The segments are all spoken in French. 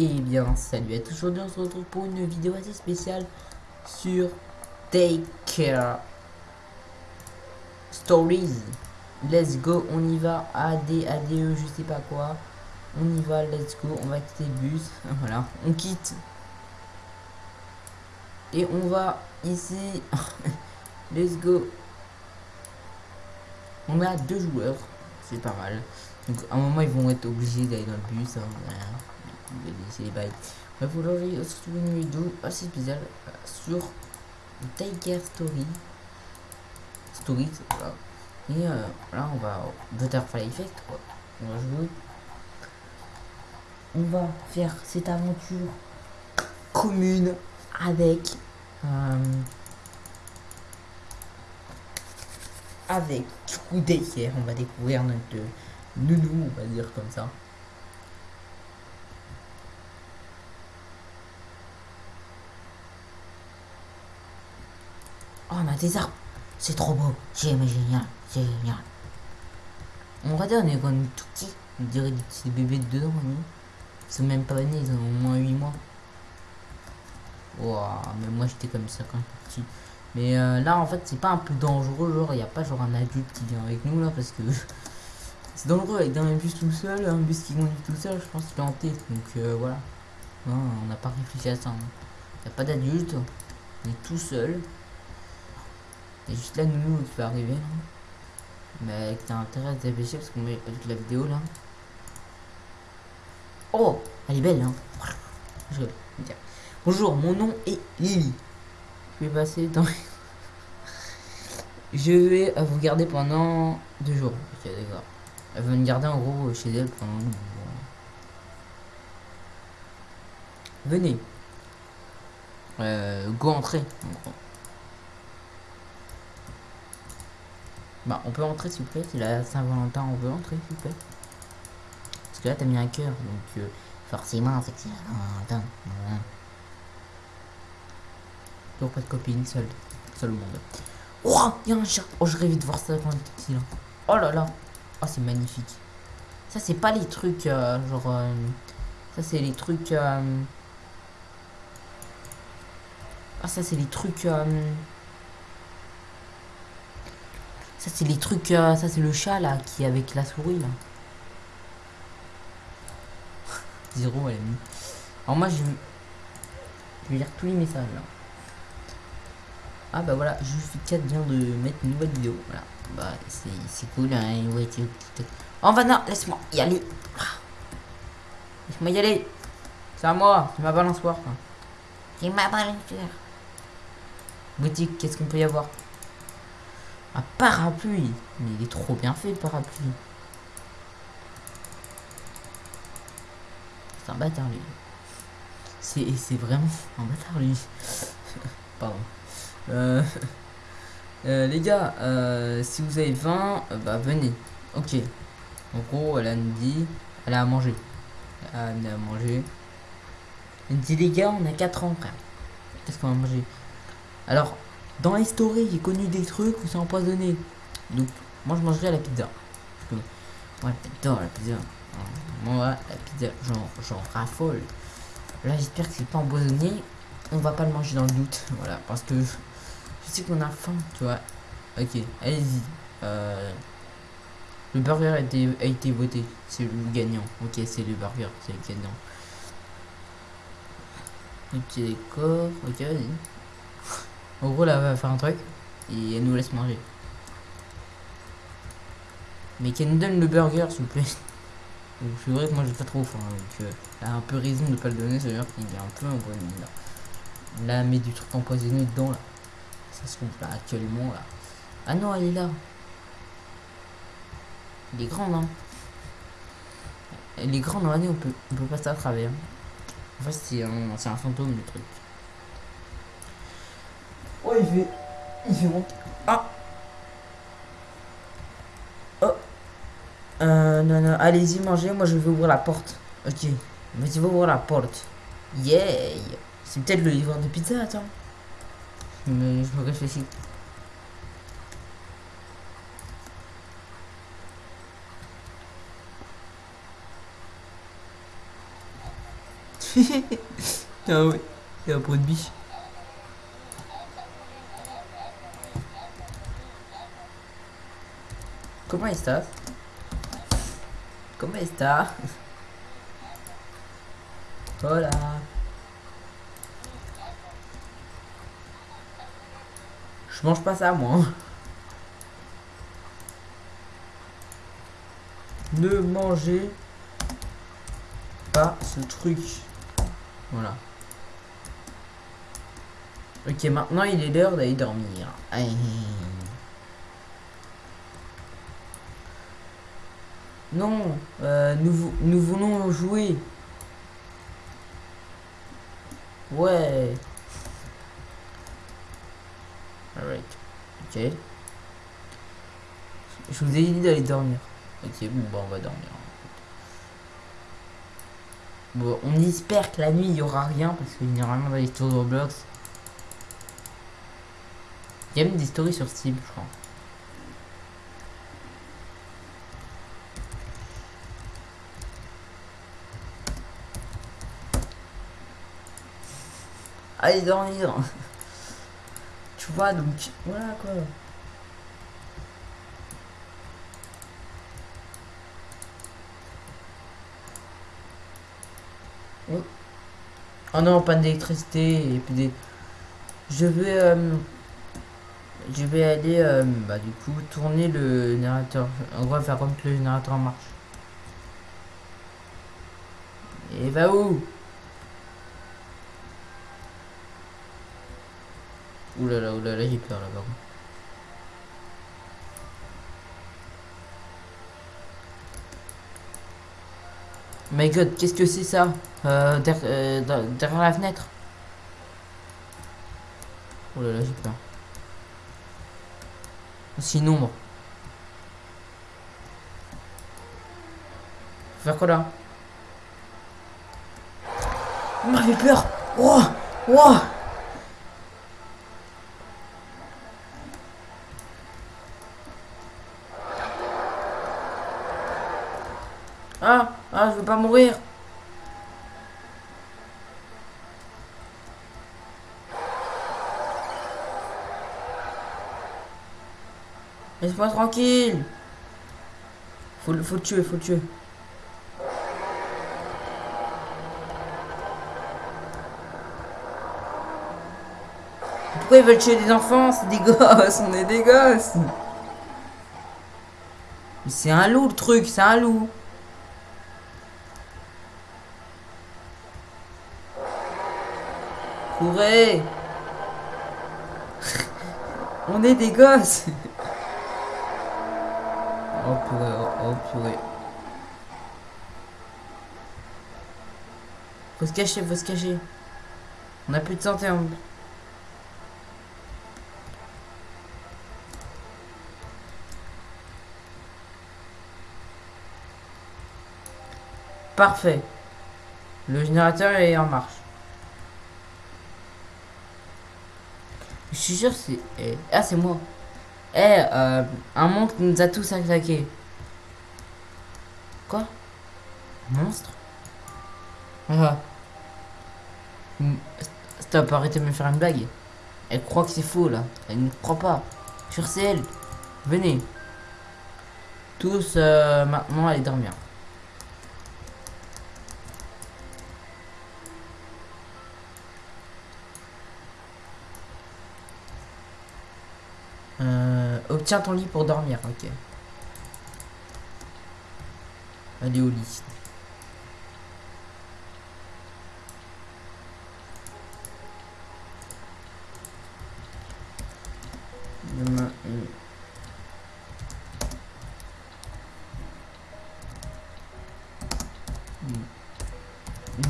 Et bien, salut à tous, aujourd'hui on se retrouve pour une vidéo assez spéciale sur Take Care Stories. Let's go, on y va, AD, ADE, je sais pas quoi. On y va, let's go, on va quitter le bus. Voilà, on quitte. Et on va ici. let's go. On a deux joueurs, c'est pas mal. Donc à un moment ils vont être obligés d'aller dans le bus. Hein, c'est les bails. Bref, aujourd'hui, retrouve une vidéo assez spéciale euh, sur Tiger Story. Stories, voilà. Et euh, là, on va Butterfly Effect, quoi. On va jouer. On va faire cette aventure commune avec. Euh, avec coup on va découvrir notre nounou, on va dire comme ça. On a des arbres. C'est trop beau. C'est génial. C'est génial. On va dire, on est comme tout petit. On dirait des petits bébés dedans, nous. Ils sont même pas nés, ils ont au moins 8 mois. Wow, mais moi j'étais comme ça quand j'étais petit. Mais euh, là, en fait, c'est pas un peu dangereux. Genre, il a pas genre un adulte qui vient avec nous là parce que c'est dangereux avec un bus tout seul. Un bus qui conduit tout seul, je pense qu'il est hanté. Donc euh, voilà. on n'a pas réfléchi à ça. Il hein. n'y a pas d'adulte. On est tout seul. A juste la nounou qui va arriver là. Mais a intérêt à se dépêcher parce qu'on met toute la vidéo là. Oh Elle est belle hein Je. Bonjour, mon nom est Lily. Je vais passer dans... Je vais vous garder pendant deux jours. Ok d'accord. Elle va me garder en gros chez elle pendant. Venez. Euh, go entrer. Bah, on peut entrer s'il vous plaît. C'est la Saint-Valentin, on veut entrer s'il vous plaît. Parce que là, t'as mis un cœur, donc euh, forcément, c'est que c'est Saint-Valentin. Donc, pas de copine, seul. Seul au monde. Oh, il y a un chat. Oh, je rêvais de voir ça quand j'étais petit là. Oh là là. Oh, c'est magnifique. Ça, c'est pas les trucs, euh, genre. Euh, ça, c'est les trucs. Ah, ça, c'est les trucs. Ça, c'est les trucs... Euh, ça, c'est le chat, là, qui est avec la souris, là. Zéro, elle est. Alors, moi, je... Je vais lire tous les messages, là. Ah, bah voilà, 4 vient de mettre une nouvelle vidéo. Voilà. Bah, c'est cool, hein. Ouais, oh, Vanna, laisse-moi y aller. Laisse-moi y aller. C'est à moi, c'est ma balançoire. C'est ma balançoire. Boutique, qu'est-ce qu'on peut y avoir? Parapluie. Mais il est trop bien fait le parapluie. C'est un bâtard lui. C'est vraiment un bâtard lui. Pardon. Euh, euh, les gars, euh, si vous avez 20, bah venez. Ok. En gros, elle a dit, elle a à manger. Elle a à manger. Elle dit les gars, on a 4 ans frère. Qu'est-ce qu'on va manger? Alors, dans la stories, j'ai connu des trucs où c'est empoisonné. Donc, moi je mangerai la pizza. moi j'adore la pizza. Moi, la pizza, j'en raffole. Là, j'espère que c'est pas empoisonné. On va pas le manger dans le doute. Voilà, parce que je sais qu'on a faim, tu vois. Ok, allez-y. Euh, le burger a été, a été voté. C'est le gagnant. Ok, c'est le burger, c'est le gagnant. Ok, d'accord. Ok, vas-y. En gros, là, va faire un truc et elle nous laisse manger. Mais qu'elle nous donne le burger, s'il vous plaît. C'est vrai que moi j'ai pas trop faim, donc euh, elle a un peu raison de pas le donner, c'est-à-dire qu'il est un peu empoisonné là. Là, elle met du truc empoisonné dedans là. Ça se trouve là actuellement là. Ah non, elle est là. Elle est grande, hein. Elle est grande, on peut, on peut passer à travers. En fait, c'est un, un fantôme le truc. Il fait. Il fait monter. Ah Oh Euh, non, non, allez-y, mangez. Moi, je vais ouvrir la porte. Ok. Vas-y, ouvrir la porte. Yeah C'est peut-être le livreur de pizza, attends. Mais je me réfléchis. ah ouais, il y a un pot de biche. Comment estás? Comment estás? Hola. Je mange pas ça moi. Ne mangez pas ce truc. Voilà. Ok, maintenant il est l'heure d'aller dormir. Aïe. Non, euh, nous, nous voulons jouer. Ouais. Alright. Ok. Je vous ai dit d'aller dormir. Ok, bon, bah on va dormir. Bon, on espère que la nuit il y aura rien parce que généralement dans les de Roblox, il y a même des stories sur Steam, je crois. Allez dormir Tu vois, donc, voilà quoi. Oh. non, panne d'électricité et puis des... Je vais... Euh, je vais aller, euh, bah du coup, tourner le générateur. On va faire comme que le générateur marche. Et va où? Oulala, oulala, j'ai peur là-bas. My god, qu'est-ce que c'est ça euh, euh derrière, la fenêtre? Oh là là, j'ai peur. Sinon, bon. Faire quoi là? Il m'a fait peur Oh Oh Ah Ah, je veux pas mourir. Laisse-moi tranquille. Faut, faut le tuer, faut le tuer. Pourquoi ils veulent tuer des enfants? C'est des gosses, on est des gosses. C'est un loup le truc, c'est un loup Courez On est des gosses Oh purée, oh, purée. Faut se cacher, faut se cacher. On a plus de santé en... Parfait. Le générateur est en marche. Suis sûr c'est... Eh, ah c'est moi. Eh, euh, un monstre nous a tous attaqués. Quoi? Monstre? Ah. Stop, arrêtez de me faire une blague? Elle croit que c'est faux là. Elle ne croit pas. Sur elle. Venez. Tous euh, maintenant aller dormir. Obtiens ton lit pour dormir, ok. Allez au lit.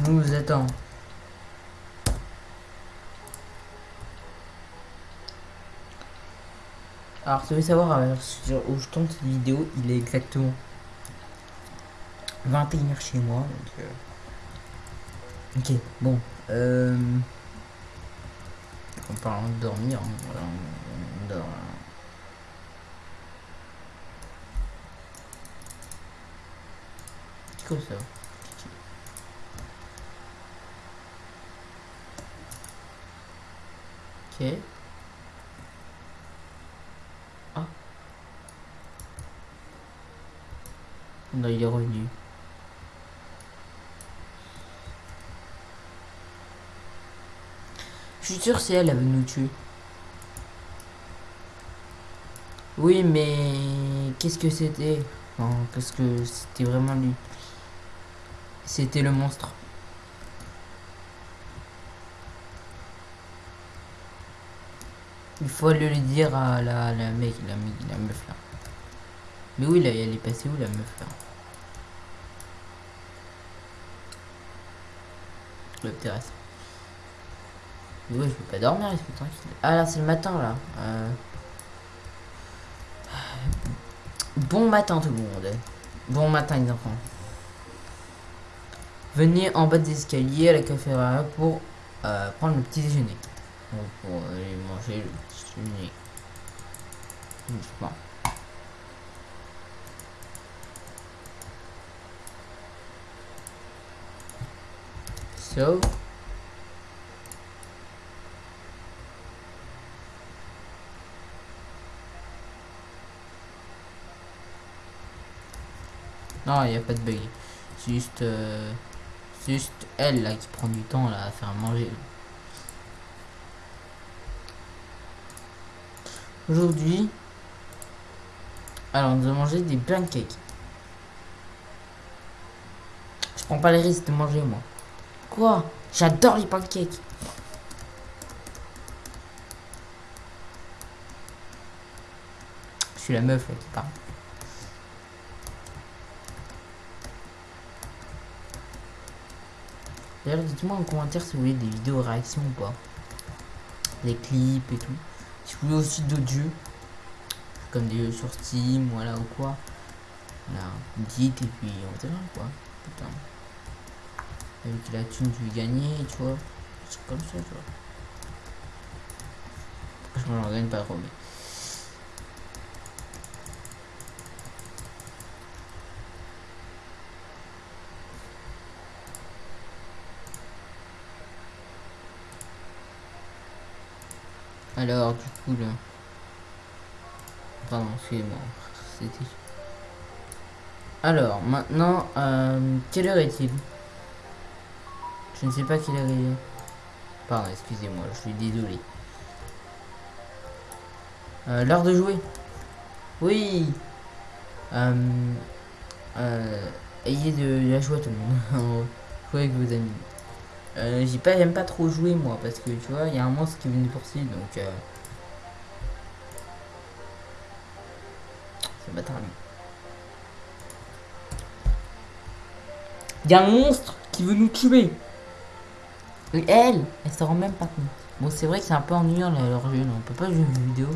Nous attend. Alors, si vous savoir euh, sur où je tourne cette vidéo, il est exactement 21h chez moi. Donc, euh... Ok, bon. Euh... En parlant de dormir, hein, on, dort. Hein. C'est cool ça? Ok. Il est revenu. Je suis sûr c'est elle, elle veut nous tuer. Oui, mais qu'est-ce que c'était? Qu'est-ce que c'était vraiment lui? C'était le monstre. Il faut le dire à la, la mec, la, la meuf là. Mais oui, là, elle est passée où la meuf là? Le. Mais oui, je peux pas dormir, reste tranquille. Ah là, c'est le matin là. Euh... Bon matin tout le monde. Bon matin les enfants. Venez en bas des escaliers à la cafétéria pour euh, prendre le petit déjeuner. Pour aller manger le petit déjeuner. Non, il n'y a pas de bug. C'est juste, euh, juste elle là qui prend du temps là à faire manger. Aujourd'hui, alors on va manger des pancakes. Je prends pas les risques de manger moi. Quoi? J'adore les pancakes. Je suis la meuf là qui parle. D'ailleurs, dites-moi en commentaire si vous voulez des vidéos réactions ou pas. Des clips et tout. Si vous voulez aussi d'autres jeux. Comme des jeux sur Steam, voilà ou quoi. Voilà, dites et puis on verra quoi. Avec la thune tu gagner, tu vois. C'est comme ça, tu vois. Je m'en gagne pas trop, mais. Alors, du coup, là... Pardon, excusez-moi. C'était... Alors, maintenant, euh, quelle heure est-il? Je ne sais pas heure il est. Pardon, excusez-moi, je suis désolé. L'heure de jouer Oui euh, euh, Ayez de la joie tout le monde. Jouez avec vos amis. Euh, j'ai pas, j'aime pas trop jouer moi parce que tu vois, il y a un monstre qui est venu poursuivre donc. Euh... C'est bâtard. Il y a un monstre qui veut nous tuer. Elle, elle se rend même pas compte. Bon, c'est vrai que c'est un peu ennuyant leur jeu, on peut pas jouer une vidéo.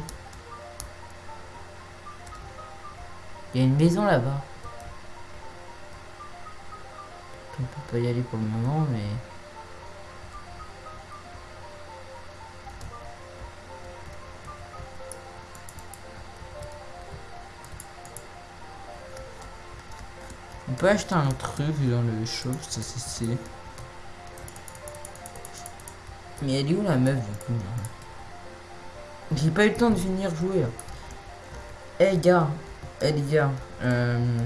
Il y a une maison là-bas. On peut pas y aller pour le moment, mais. On peut acheter un truc dans le shop, ça c'est Mais elle est où la meuf du coup J'ai pas eu le temps de finir jouer. Eh hey, gars, eh hey, les gars, euh...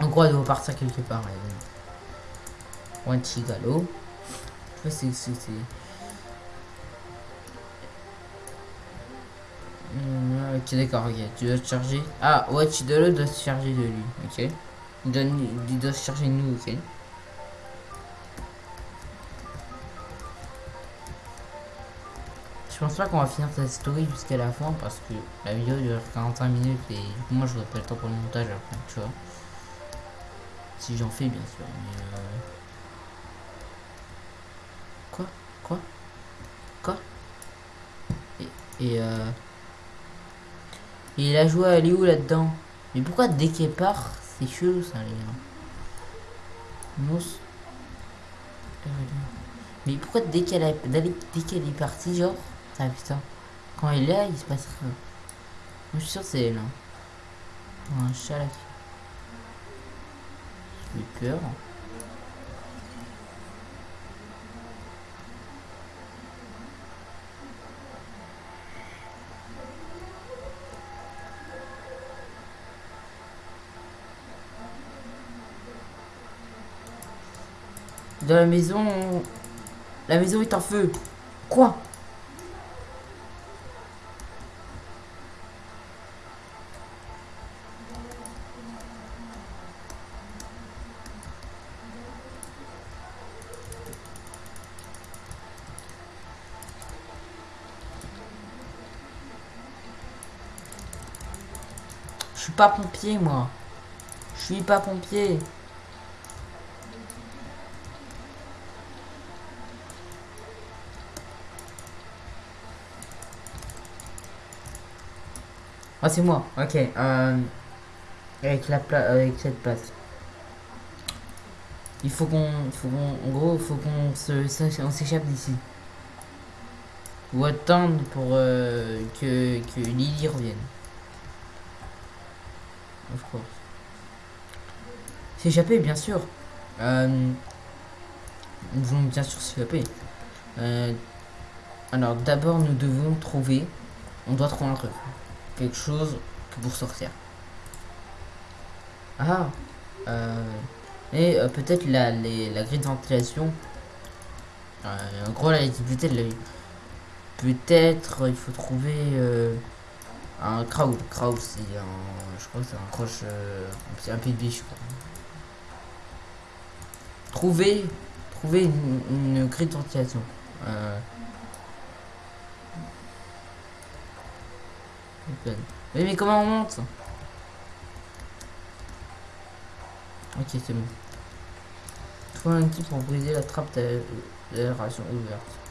en elle doit partir quelque part. Elle. One Chigalo. C'est Ok, d'accord, ok. Tu dois te charger. Ah, ouais, dois, dois se charger de lui, ok. Doit, il doit se charger de nous, ok. Pense pas qu'on va finir cette story jusqu'à la fin parce que la vidéo dure 45 minutes et moi je n'aurai pas le temps pour le montage après, tu vois. Si j'en fais, bien sûr. Mais euh... Quoi? Quoi? Quoi? Et, et euh... Et il a joué à où là-dedans Mais pourquoi dès qu'elle part, c'est chelou ça les gars? Mousse. Mais pourquoi dès qu'elle est, dès qu'elle est partie, genre, ah putain. Quand il est là, il se passe rien. Je suis sûr c'est là. Un chat là. J'ai peur. Dans la maison... La maison est en feu. Quoi? Pas pompier, moi. Je suis pas pompier. Ah, c'est moi. Ok. Euh, avec, la avec cette place. Il faut qu'on... faut En gros, faut qu'on se, s'échappe d'ici. Ou attendre pour euh, que, que Lily revienne. Course. S'échapper, bien sûr. Euh, nous voulons bien sûr s'échapper. Euh, alors, d'abord, nous devons trouver... On doit trouver un truc quelque chose pour sortir. Ah euh, Et peut-être la, la grille de ventilation. En gros, la visibilité de la Peut-être il faut trouver un crowd. Crowd, c'est un. Je crois que c'est un croche. c'est un biche, je crois. Trouver. Trouver une, grille de ventilation. Mais comment on monte Ok, c'est bon. Trouve un kit pour briser la trappe d'aération ouverte.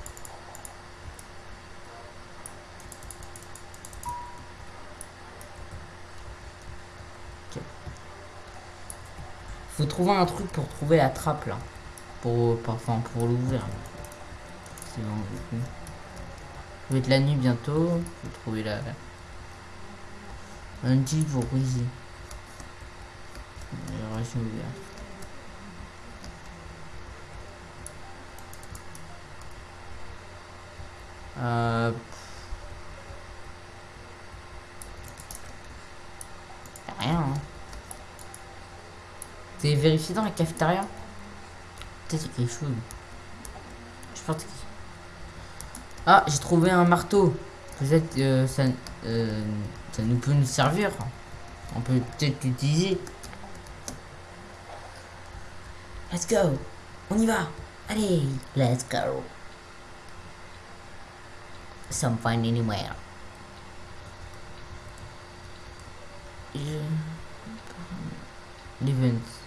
Trouver un truc pour trouver la trappe là. Pour, enfin, pour l'ouvrir. C'est bon, du coup. Ça va être la nuit bientôt. Faut trouver la... Un petit pour ouverte. Euh... Rien. Hein. T'es vérifié dans la cafétéria Peut-être quelque chose. Je pense que... Ah, j'ai trouvé un marteau. Peut-être euh, ça... Euh, ça nous peut nous servir. On peut peut-être l'utiliser. Let's go. On y va. Allez, let's go. Some find anywhere. L'event.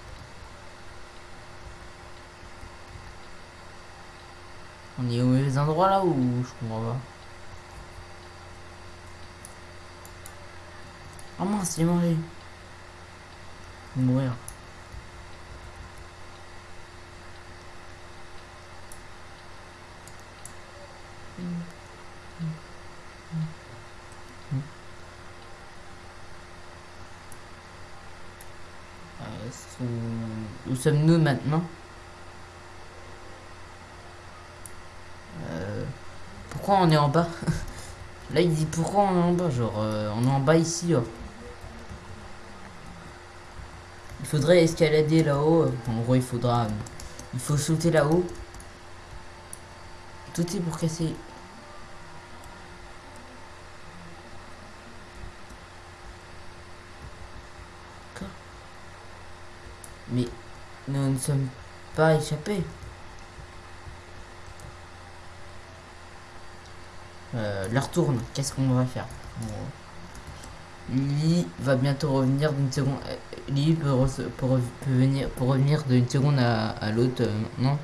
On est au mauvais endroit là ou je comprends pas Oh mince, j'ai mangé. Mourir. Euh, où sommes-nous maintenant euh, Pourquoi on est en bas Là il dit pourquoi on est en bas Genre euh, on est en bas ici. Il faudrait escalader là-haut. En gros, il faudra... Il faut sauter là-haut. Tout est pour casser... Mais nous ne sommes pas échappés. Euh, leur tourne. Qu'est-ce qu'on va faire Lily va bientôt revenir d'une seconde. Euh, Lily peut, pour, venir, pour revenir d'une seconde à, à l'autre euh, non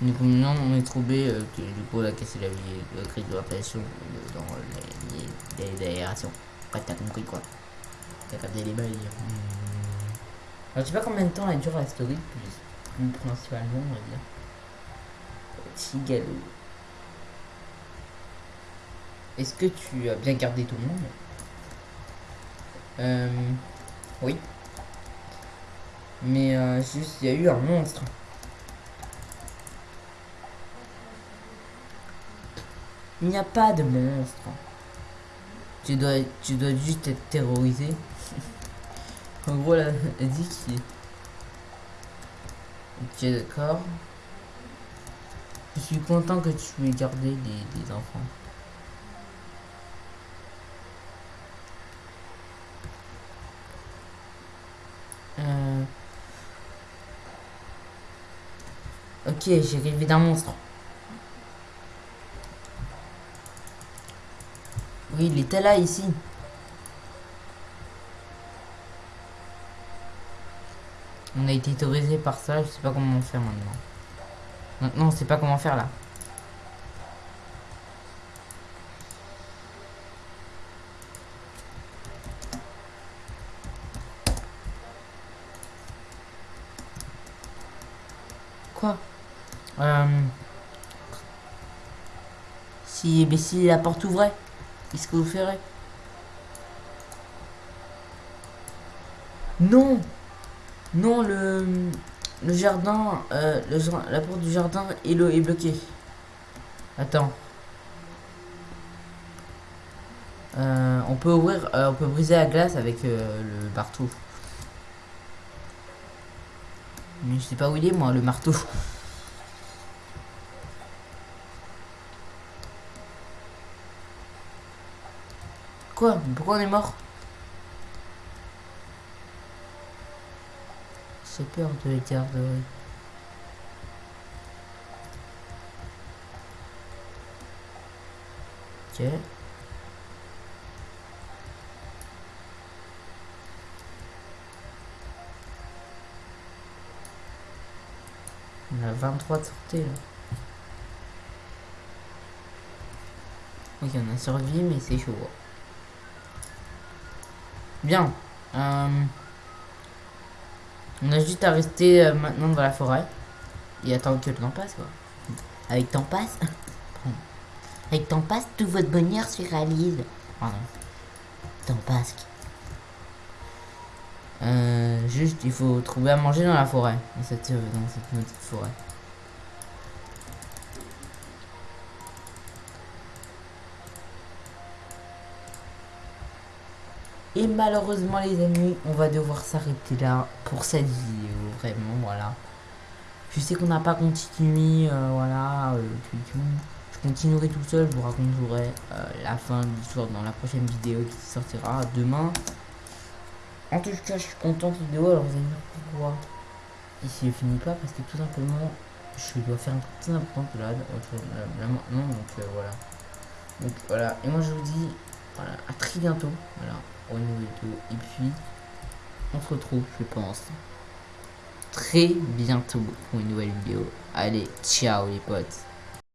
Du coup, maintenant, on est trouvé euh, que du coup, elle a cassé la vie, de crise de pression dans aérations. Après, t'as compris quoi T'as capté les balles. Hmm. Alors, je sais pas combien de temps elle dure la story, plus, principalement, on va dire. Tigalou. Est-ce que tu as bien gardé tout le monde oui. Mais euh, juste, il y a eu un monstre. Il n'y a pas de monstre. Tu dois, tu dois juste être terrorisé. en gros, là, elle dit qu'il... Ok, d'accord. Je suis content que tu aies gardé des, enfants. Ok, j'ai rêvé d'un monstre. Oui, il était là, ici. On a été autorisé par ça, je sais pas comment faire maintenant. Maintenant, on sait pas comment faire là. Quoi euh... Mais si la porte ouvrait, qu'est-ce que vous ferez? Non Non, le, le jardin, euh, la porte du jardin est, est bloquée. Attends. Euh, on peut ouvrir, euh, on peut briser la glace avec euh, le marteau. Mais je sais pas où il est moi, le marteau. Quoi Pourquoi on est mort J'ai peur de les garderies. Ok. On a 23 de sortie là. Ok, on a survécu, mais c'est chaud. Bien. Euh... On a juste à rester euh, maintenant dans la forêt. Et attendre que le temps passe, quoi. Avec temps passe Avec temps passe, tout votre bonheur se réalise. Pardon. Temps passe. Euh, juste, il faut trouver à manger dans la forêt. Dans cette, dans cette forêt. Et malheureusement les amis, on va devoir s'arrêter là pour cette vidéo. Vraiment, voilà. Je sais qu'on n'a pas continué, euh, voilà, euh, Je continuerai tout seul, je vous raconterai euh, la fin de l'histoire dans la prochaine vidéo qui sortira demain. En tout cas, je suis content de cette vidéo. Alors vous allez me dire pourquoi ici ne finit pas parce que tout simplement je dois faire un truc très important là, donc voilà donc voilà et moi je vous dis à très bientôt voilà nouvelle vidéo. Et puis, on se retrouve, je pense, très bientôt pour une nouvelle vidéo. Allez, ciao les potes.